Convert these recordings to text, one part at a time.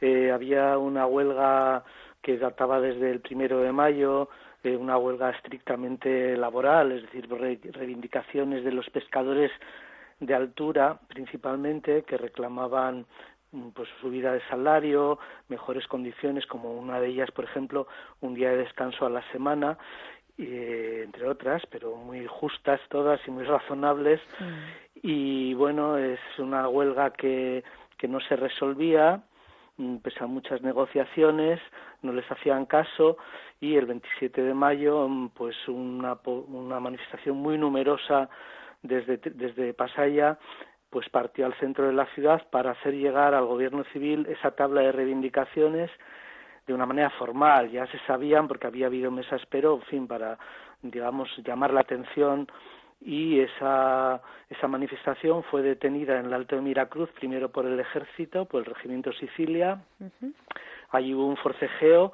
Eh, había una huelga que databa desde el primero de mayo, eh, una huelga estrictamente laboral, es decir, reivindicaciones de los pescadores de altura principalmente que reclamaban mm, pues subida de salario, mejores condiciones, como una de ellas, por ejemplo, un día de descanso a la semana, entre otras, pero muy justas todas y muy razonables. Y bueno, es una huelga que, que no se resolvía, mm, pese a muchas negociaciones, no les hacían caso y el 27 de mayo, mm, pues una, una manifestación muy numerosa desde, desde Pasaya pues partió al centro de la ciudad para hacer llegar al gobierno civil esa tabla de reivindicaciones de una manera formal, ya se sabían porque había habido mesas, pero en fin, para digamos llamar la atención y esa, esa manifestación fue detenida en el Alto de Miracruz, primero por el ejército, por el regimiento Sicilia. Allí hubo un forcejeo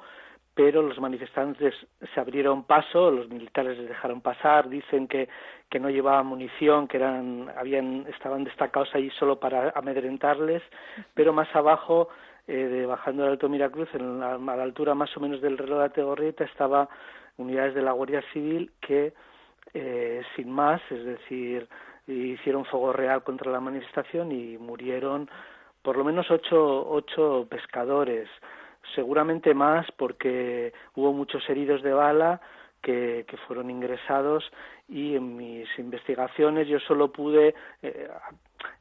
pero los manifestantes se abrieron paso, los militares les dejaron pasar, dicen que, que no llevaban munición, que eran, habían, estaban destacados allí solo para amedrentarles, pero más abajo, eh, bajando del Alto Miracruz, en la, a la altura más o menos del reloj de Tegorrieta, estaba unidades de la Guardia Civil que, eh, sin más, es decir, hicieron fuego real contra la manifestación y murieron por lo menos ocho, ocho pescadores. Seguramente más porque hubo muchos heridos de bala que, que fueron ingresados y en mis investigaciones yo solo pude eh,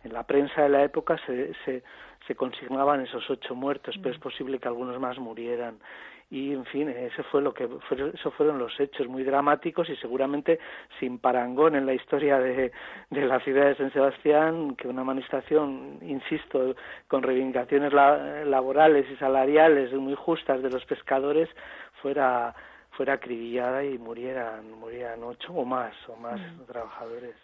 en la prensa de la época se, se, se consignaban esos ocho muertos, pero es mm. posible que algunos más murieran y en fin ese fue lo que eso fueron los hechos muy dramáticos y seguramente sin parangón en la historia de, de la ciudad de San Sebastián que una manifestación insisto con reivindicaciones laborales y salariales muy justas de los pescadores fuera fuera acribillada y murieran murieran ocho o más o más mm. trabajadores